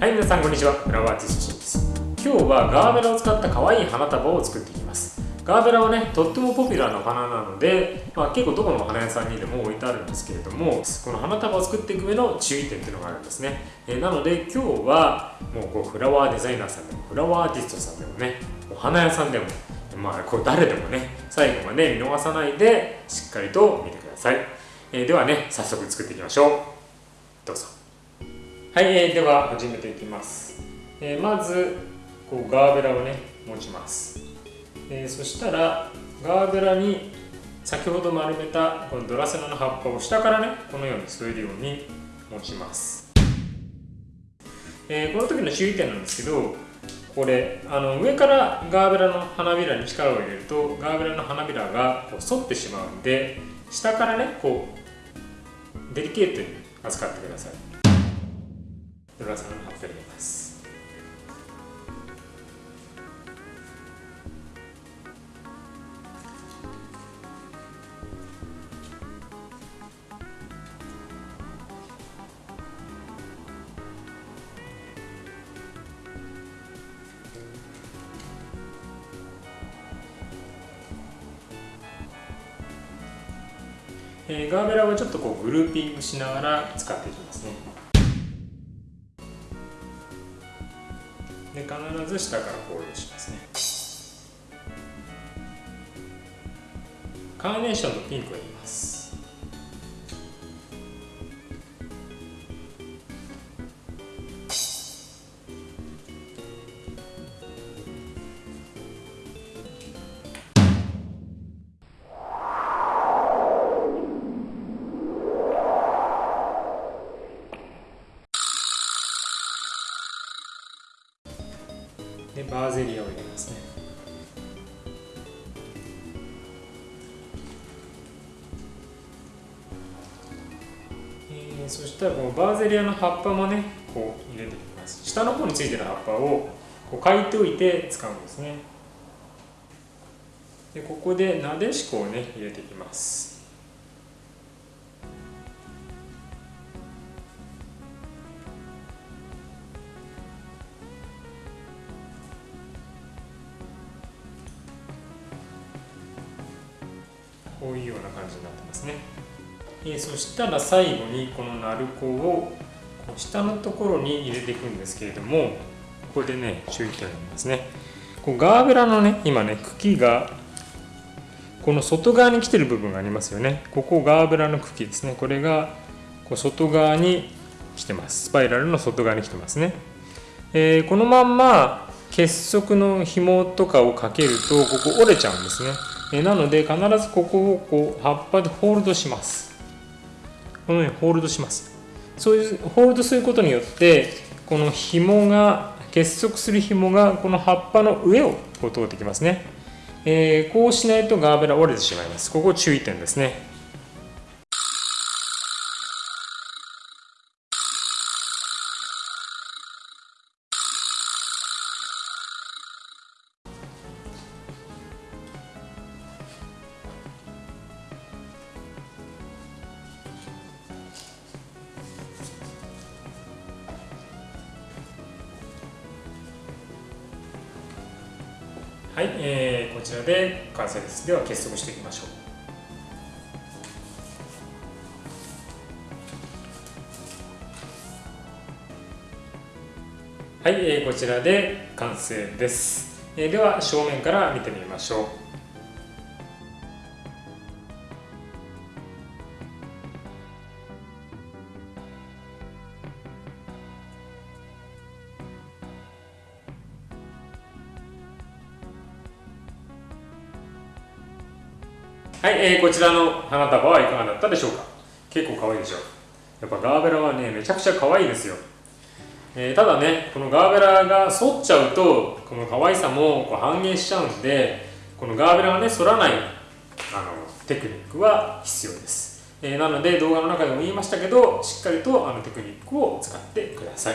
はい皆さんこんにちは。フラワーティストシンです。今日はガーベラを使った可愛い花束を作っていきます。ガーベラはねとってもポピュラーな花なので、まあ、結構どこの花屋さんにでも置いてあるんですけれどもこの花束を作っていく上の注意点っていうのがあるんですね、えー、なので今日はもうこうフラワーデザイナーさんでもフラワーアーティストさんでもねお花屋さんでもまあこう誰でもね最後まで見逃さないでしっかりと見てください、えー、ではね早速作っていきましょう。どうぞ。はい、えー、では始めていきます、えー、まずこうガーベラをね持ちます、えー、そしたらガーベラに先ほど丸めたこのドラセナの葉っぱを下からねこのように添えるように持ちます、えー、この時の注意点なんですけどこれあの上からガーベラの花びらに力を入れるとガーベラの花びらがこう反ってしまうんで下からねこうデリケートに扱ってください。ドラさんの葉っぱ入れます。えー、ガーベラはちょっとこうグルーピングしながら使っていきますね。で必ず下からホールドしますね。カーネーションとピンクを入れます。でバーゼリアを入れますね。えー、そしたらこのバーゼリアの葉っぱもねこう入れていきます。下の方についてる葉っぱをこう書いておいて使うんですね。でここでなでしこをね入れていきます。こういうような感じになってますね、えー、そしたら最後にこの鳴子をこう下のところに入れていくんですけれどもここでね注意点ありますね。こうガーベラのね今ね茎がこの外側に来てる部分がありますよね。ここガーベラの茎ですね。これがこう外側に来てます。スパイラルの外側に来てますね、えー、このまんま結束の紐とかをかけるとここ折れちゃうんですね。えなので必ずここをこう葉っぱでホールドします。このようにホールドします。そういうホールドすることによってこの紐が結束する紐がこの葉っぱの上をこう通ってきますね、えー、こうしないとガーベラ折れてしまいます。ここ注意点ですね。はい、えー、こちらで完成です。では結束していきましょう。はい、えー、こちらで完成です、えー、では正面から見てみましょう。はい、えー、こちらの花束はいかがだったでしょうか？結構可愛いでしょやっぱガーベラはねめちゃくちゃ可愛いですよ、えー、ただねこのガーベラが反っちゃうとこの可愛さもこう半減しちゃうんでこのガーベラがね反らないあのテクニックは必要です、えー、なので動画の中でも言いましたけどしっかりとあのテクニックを使ってください。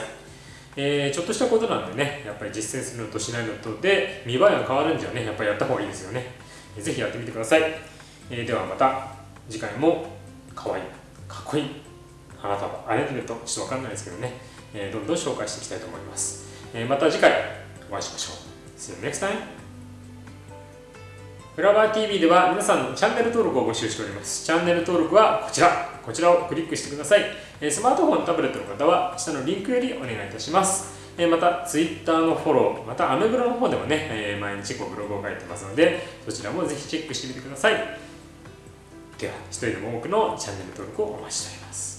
えー、ちょっとしたことなんでねやっぱり実践するのとしないのとで見栄えが変わるんじゃねやっぱりやった方がいいですよね。是非やってみてください。えー、ではまた次回も可愛いかっこいい花束あれ見るとちょっとわかんないですけどね、えー、どんどん紹介していきたいと思います、えー、また次回お会いしましょう。See you next time! フラワー TV では皆さんのチャンネル登録を募集しております。チャンネル登録はこちら。こちらをクリックしてください。スマートフォンタブレットの方は下のリンクよりお願いいたします。また Twitter のフォローまたアメブロの方でもね毎日こうブログを書いてますのでそちらもぜひチェックしてみてください。では一人でも多くのチャンネル登録をお待ちしております。